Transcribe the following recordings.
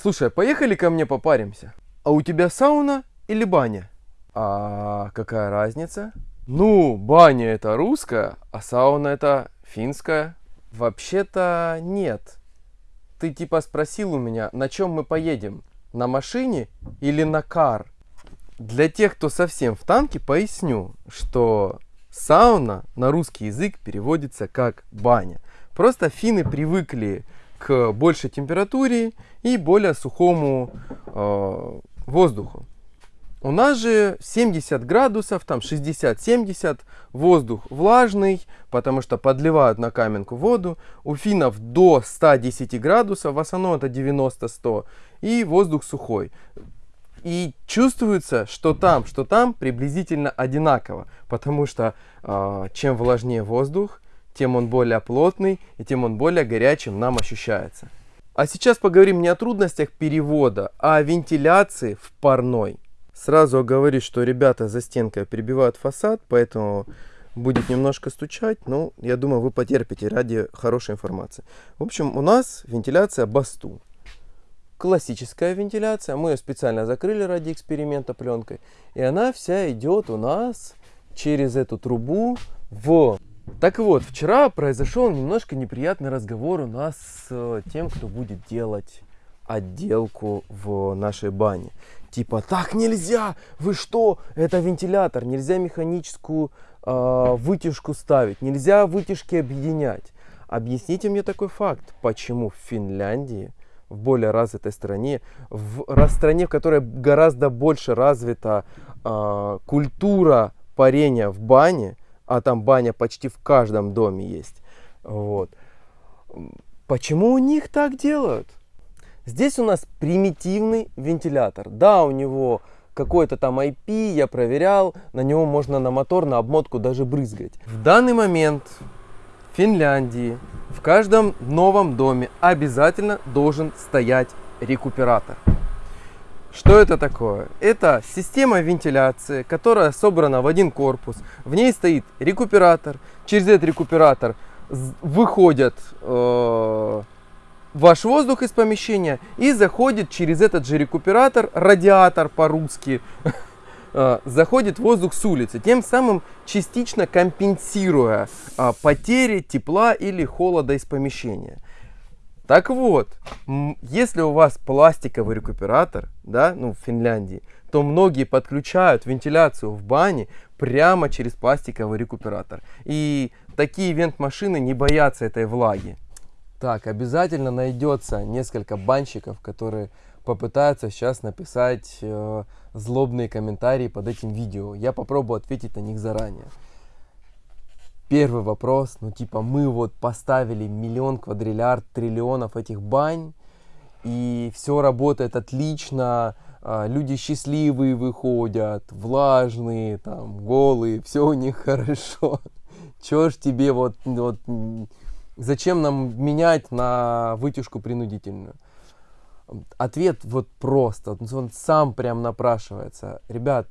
Слушай, а поехали ко мне попаримся. А у тебя сауна или баня? А какая разница? Ну, баня это русская, а сауна это финская. Вообще-то нет. Ты типа спросил у меня, на чем мы поедем? На машине или на кар? Для тех, кто совсем в танке, поясню, что сауна на русский язык переводится как баня. Просто финны привыкли к большей температуре и более сухому э, воздуху. У нас же 70 градусов, там 60-70, воздух влажный, потому что подливают на каменку воду. У финнов до 110 градусов, в основном это 90-100, и воздух сухой. И чувствуется, что там, что там приблизительно одинаково, потому что э, чем влажнее воздух, тем он более плотный и тем он более горячим нам ощущается. А сейчас поговорим не о трудностях перевода, а о вентиляции в парной. Сразу оговорюсь, что ребята за стенкой прибивают фасад, поэтому будет немножко стучать, но я думаю, вы потерпите ради хорошей информации. В общем, у нас вентиляция Басту. Классическая вентиляция, мы ее специально закрыли ради эксперимента пленкой. И она вся идет у нас через эту трубу в... Так вот, вчера произошел немножко неприятный разговор у нас с тем, кто будет делать отделку в нашей бане. Типа, так нельзя, вы что, это вентилятор, нельзя механическую э, вытяжку ставить, нельзя вытяжки объединять. Объясните мне такой факт, почему в Финляндии, в более развитой стране, в стране, в которой гораздо больше развита э, культура парения в бане, а там баня почти в каждом доме есть, вот, почему у них так делают? Здесь у нас примитивный вентилятор. Да, у него какой-то там IP, я проверял, на него можно на мотор, на обмотку даже брызгать. В данный момент в Финляндии в каждом новом доме обязательно должен стоять рекуператор. Что это такое? Это система вентиляции, которая собрана в один корпус. В ней стоит рекуператор. Через этот рекуператор выходят э, ваш воздух из помещения и заходит через этот же рекуператор, радиатор по-русски, а, заходит воздух с улицы, тем самым частично компенсируя а, потери тепла или холода из помещения. Так вот, если у вас пластиковый рекуператор, да, ну в Финляндии, то многие подключают вентиляцию в бане прямо через пластиковый рекуператор. И такие вент-машины не боятся этой влаги. Так, обязательно найдется несколько банщиков, которые попытаются сейчас написать э, злобные комментарии под этим видео. Я попробую ответить на них заранее. Первый вопрос, ну типа мы вот поставили миллион, квадриллиард, триллионов этих бань, и все работает отлично, э, люди счастливые выходят, влажные, там, голые, все у них хорошо. Чё ж тебе вот, вот Зачем нам менять на вытяжку принудительную? Ответ вот просто, он сам прям напрашивается. Ребят,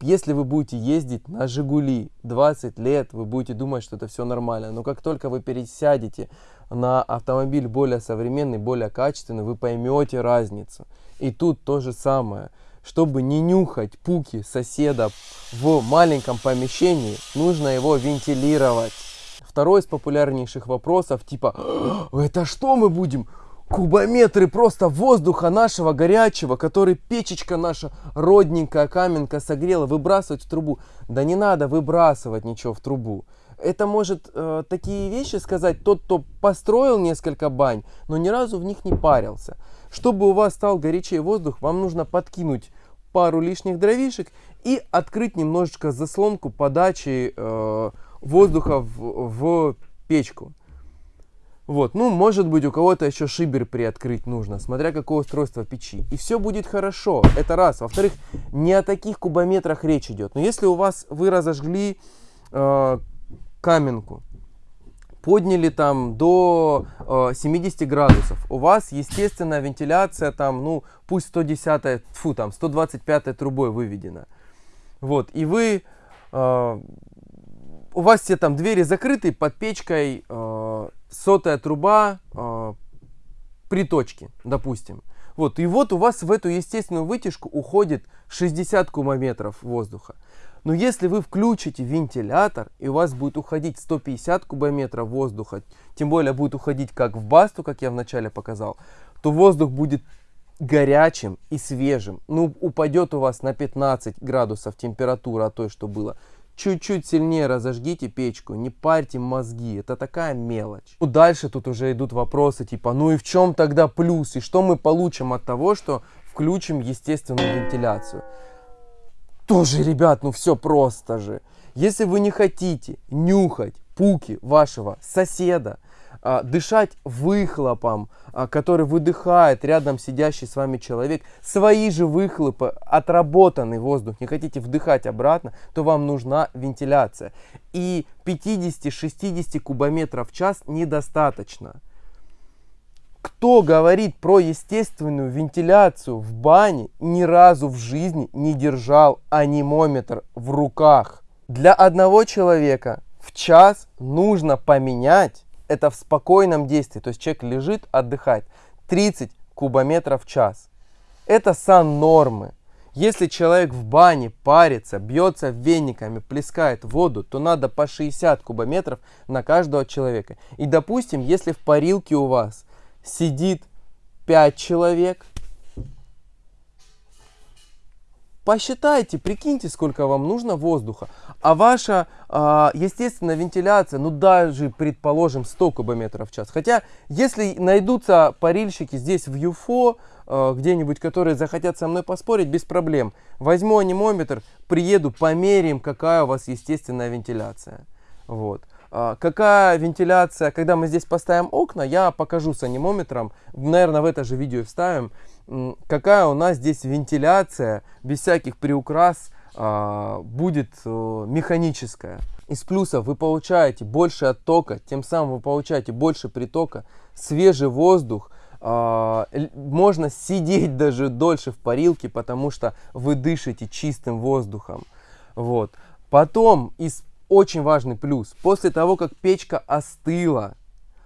если вы будете ездить на Жигули 20 лет, вы будете думать, что это все нормально. Но как только вы пересядете на автомобиль более современный, более качественный, вы поймете разницу. И тут то же самое. Чтобы не нюхать пуки соседа в маленьком помещении, нужно его вентилировать. Второй из популярнейших вопросов типа «Это что мы будем? Кубометры просто воздуха нашего горячего, который печечка наша родненькая каменка согрела, выбрасывать в трубу». Да не надо выбрасывать ничего в трубу. Это может э, такие вещи сказать тот, кто построил несколько бань, но ни разу в них не парился. Чтобы у вас стал горячий воздух, вам нужно подкинуть пару лишних дровишек и открыть немножечко заслонку подачи э, воздуха в, в печку. Вот, ну, может быть, у кого-то еще шибер приоткрыть нужно, смотря какое устройство печи. И все будет хорошо, это раз. Во-вторых, не о таких кубометрах речь идет. Но если у вас, вы разожгли э, каменку, подняли там до э, 70 градусов, у вас, естественная вентиляция там, ну, пусть 110, фу, там, 125 трубой выведена. Вот, и вы э, у вас все там двери закрыты, под печкой э, сотая труба, э, приточки, допустим. Вот, и вот у вас в эту естественную вытяжку уходит 60 кубометров воздуха. Но если вы включите вентилятор, и у вас будет уходить 150 кубометров воздуха, тем более будет уходить как в басту, как я вначале показал, то воздух будет горячим и свежим. Ну, упадет у вас на 15 градусов температура от той, что было. Чуть-чуть сильнее разожгите печку, не парьте мозги, это такая мелочь. Ну, дальше тут уже идут вопросы типа, ну и в чем тогда плюс, и что мы получим от того, что включим естественную вентиляцию. Тоже, ребят, ну все просто же. Если вы не хотите нюхать пуки вашего соседа, дышать выхлопом, а, который выдыхает рядом сидящий с вами человек, свои же выхлопы, отработанный воздух, не хотите вдыхать обратно, то вам нужна вентиляция. И 50-60 кубометров в час недостаточно. Кто говорит про естественную вентиляцию в бане, ни разу в жизни не держал анимометр в руках. Для одного человека в час нужно поменять это в спокойном действии, то есть человек лежит, отдыхает, 30 кубометров в час. Это сан нормы. Если человек в бане парится, бьется вениками, плескает воду, то надо по 60 кубометров на каждого человека. И допустим, если в парилке у вас сидит 5 человек, посчитайте, прикиньте, сколько вам нужно воздуха. А ваша э, естественная вентиляция, ну даже, предположим, 100 кубометров в час. Хотя, если найдутся парильщики здесь в ЮФО, э, где-нибудь, которые захотят со мной поспорить, без проблем. Возьму анимометр, приеду, померяем, какая у вас естественная вентиляция. Вот. А, какая вентиляция, когда мы здесь поставим окна, я покажу с анимометром, наверное, в это же видео вставим, какая у нас здесь вентиляция без всяких приукрас а, будет э, механическая. Из плюсов вы получаете больше оттока, тем самым вы получаете больше притока, свежий воздух, а, можно сидеть даже дольше в парилке, потому что вы дышите чистым воздухом. Вот. Потом из очень важный плюс. После того, как печка остыла,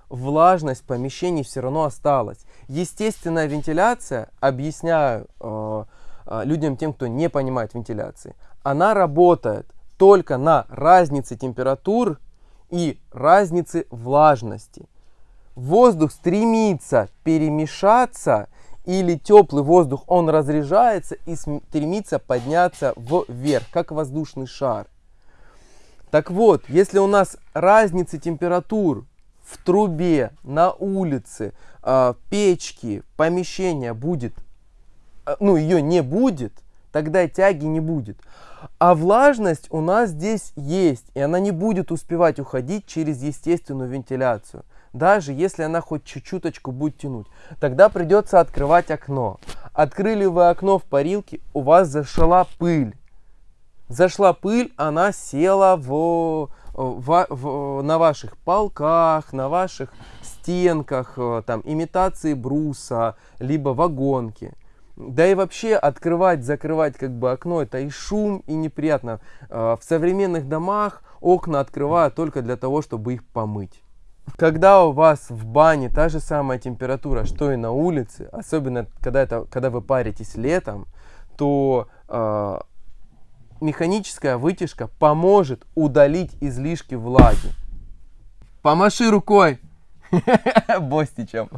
влажность помещений все равно осталась. Естественная вентиляция, объясняю э, э, людям, тем, кто не понимает вентиляции, она работает только на разнице температур и разнице влажности. Воздух стремится перемешаться или теплый воздух, он разряжается и стремится подняться вверх, как воздушный шар. Так вот, если у нас разница температур в трубе, на улице, э, печке, помещения будет, э, ну ее не будет, тогда тяги не будет. А влажность у нас здесь есть, и она не будет успевать уходить через естественную вентиляцию. Даже если она хоть чуть-чуточку будет тянуть. Тогда придется открывать окно. Открыли вы окно в парилке, у вас зашла пыль зашла пыль, она села в, в, в, на ваших полках, на ваших стенках, э, там, имитации бруса, либо вагонки. Да и вообще открывать, закрывать как бы окно, это и шум, и неприятно. Э, в современных домах окна открывают только для того, чтобы их помыть. Когда у вас в бане та же самая температура, что и на улице, особенно когда, это, когда вы паритесь летом, то э, механическая вытяжка поможет удалить излишки влаги. Помаши рукой Бостичем.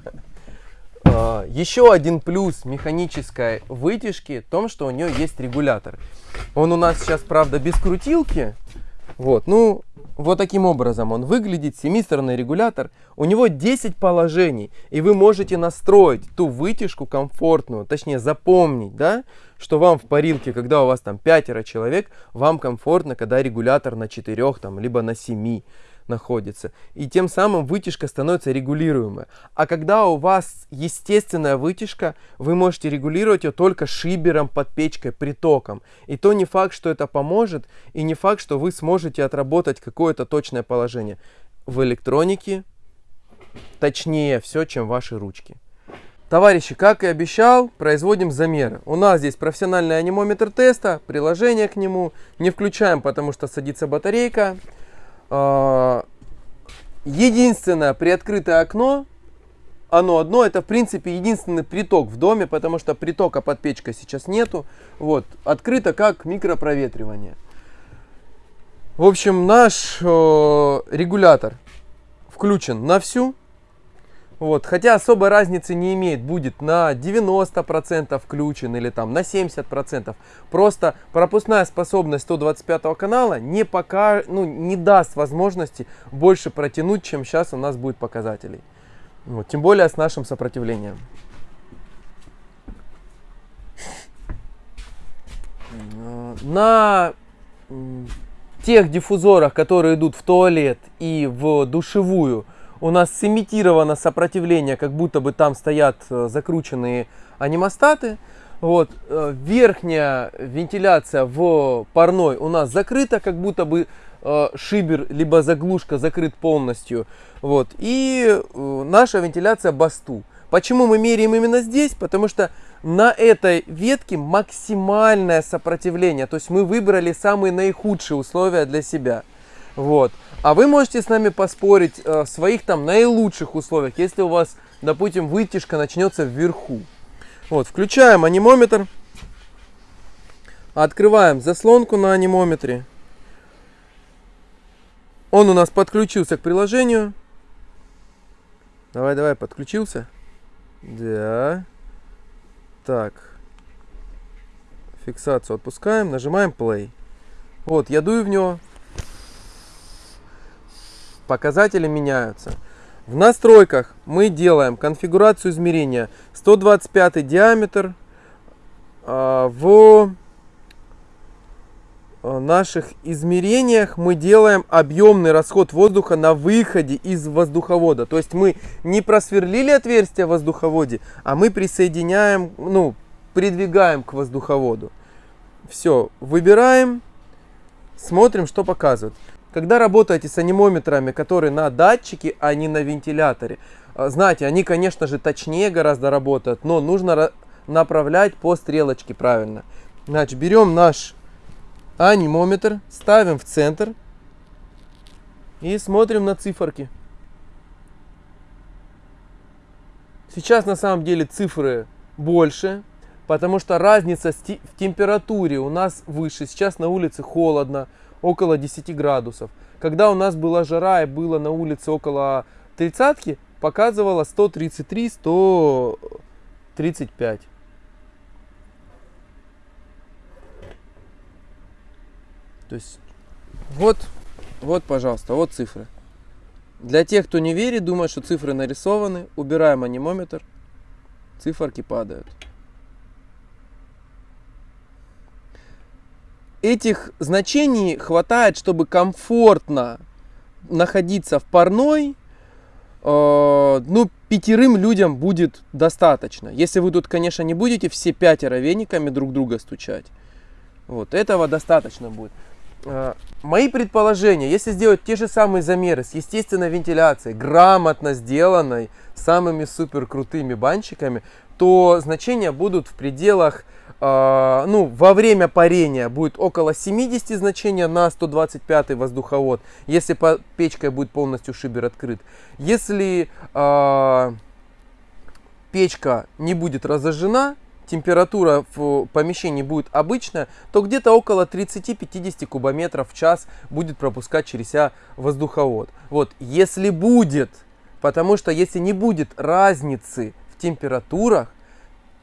А, еще один плюс механической вытяжки в том, что у нее есть регулятор. Он у нас сейчас, правда, без крутилки. Вот, ну, вот таким образом он выглядит, семистороный регулятор. У него 10 положений, и вы можете настроить ту вытяжку комфортную, точнее запомнить, да, что вам в парилке, когда у вас там пятеро человек, вам комфортно, когда регулятор на 4, там, либо на 7 находится. И тем самым вытяжка становится регулируемой. А когда у вас естественная вытяжка, вы можете регулировать ее только шибером под печкой, притоком. И то не факт, что это поможет, и не факт, что вы сможете отработать какое-то точное положение. В электронике точнее все, чем ваши ручки. Товарищи, как и обещал, производим замеры. У нас здесь профессиональный анимометр теста, приложение к нему. Не включаем, потому что садится батарейка. А, единственное приоткрытое окно оно одно. Это, в принципе, единственный приток в доме, потому что притока под печкой сейчас нету. Вот, открыто как микропроветривание. В общем, наш э, регулятор включен на всю. Вот, хотя особой разницы не имеет, будет на 90% включен или там на 70%. Просто пропускная способность 125 канала не, пока, ну, не даст возможности больше протянуть, чем сейчас у нас будет показателей. Вот, тем более с нашим сопротивлением. На тех диффузорах, которые идут в туалет и в душевую, у нас сымитировано сопротивление, как будто бы там стоят э, закрученные анимостаты. Вот, э, верхняя вентиляция в парной у нас закрыта, как будто бы э, шибер либо заглушка закрыт полностью. Вот, и наша вентиляция басту. Почему мы меряем именно здесь? Потому что на этой ветке максимальное сопротивление. То есть мы выбрали самые наихудшие условия для себя. Вот. А вы можете с нами поспорить э, в своих там наилучших условиях, если у вас, допустим, вытяжка начнется вверху. Вот, включаем анимометр. Открываем заслонку на анимометре. Он у нас подключился к приложению. Давай, давай, подключился. Да. Так. Фиксацию отпускаем, нажимаем play. Вот, я дую в него. Показатели меняются. В настройках мы делаем конфигурацию измерения 125 диаметр. А, в а, наших измерениях мы делаем объемный расход воздуха на выходе из воздуховода. То есть мы не просверлили отверстие в воздуховоде, а мы присоединяем, ну, придвигаем к воздуховоду. Все, выбираем, смотрим, что показывает. Когда работаете с анимометрами, которые на датчике, а не на вентиляторе, а, знаете, они, конечно же, точнее гораздо работают, но нужно направлять по стрелочке правильно. Значит, берем наш анимометр, ставим в центр и смотрим на циферки. Сейчас на самом деле цифры больше, потому что разница в температуре у нас выше. Сейчас на улице холодно, около 10 градусов. Когда у нас была жара и было на улице около 30, показывало 133-135. То есть, вот, вот, пожалуйста, вот цифры. Для тех, кто не верит, думает, что цифры нарисованы, убираем анимометр, циферки падают. Этих значений хватает, чтобы комфортно находиться в парной. Э, ну, пятерым людям будет достаточно. Если вы тут, конечно, не будете все пятеро вениками друг друга стучать. Вот, этого достаточно будет. Э, мои предположения, если сделать те же самые замеры с естественной вентиляцией, грамотно сделанной, самыми супер крутыми банщиками, то значения будут в пределах ну, во время парения будет около 70 значения на 125 воздуховод, если печкой будет полностью шибер открыт. Если э, печка не будет разожжена, температура в помещении будет обычная, то где-то около 30-50 кубометров в час будет пропускать через себя воздуховод. Вот, если будет, потому что если не будет разницы в температурах,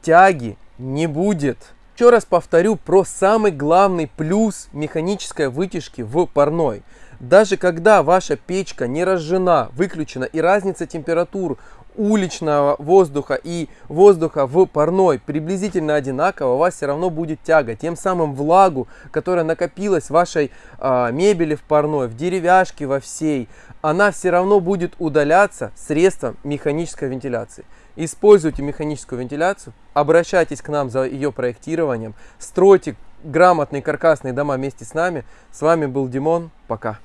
тяги не будет. Еще раз повторю про самый главный плюс механической вытяжки в парной. Даже когда ваша печка не разжена, выключена и разница температур уличного воздуха и воздуха в парной приблизительно одинаково, у вас все равно будет тяга. Тем самым влагу, которая накопилась в вашей э, мебели в парной, в деревяшке во всей, она все равно будет удаляться средством механической вентиляции. Используйте механическую вентиляцию, обращайтесь к нам за ее проектированием, стройте грамотные каркасные дома вместе с нами. С вами был Димон. Пока.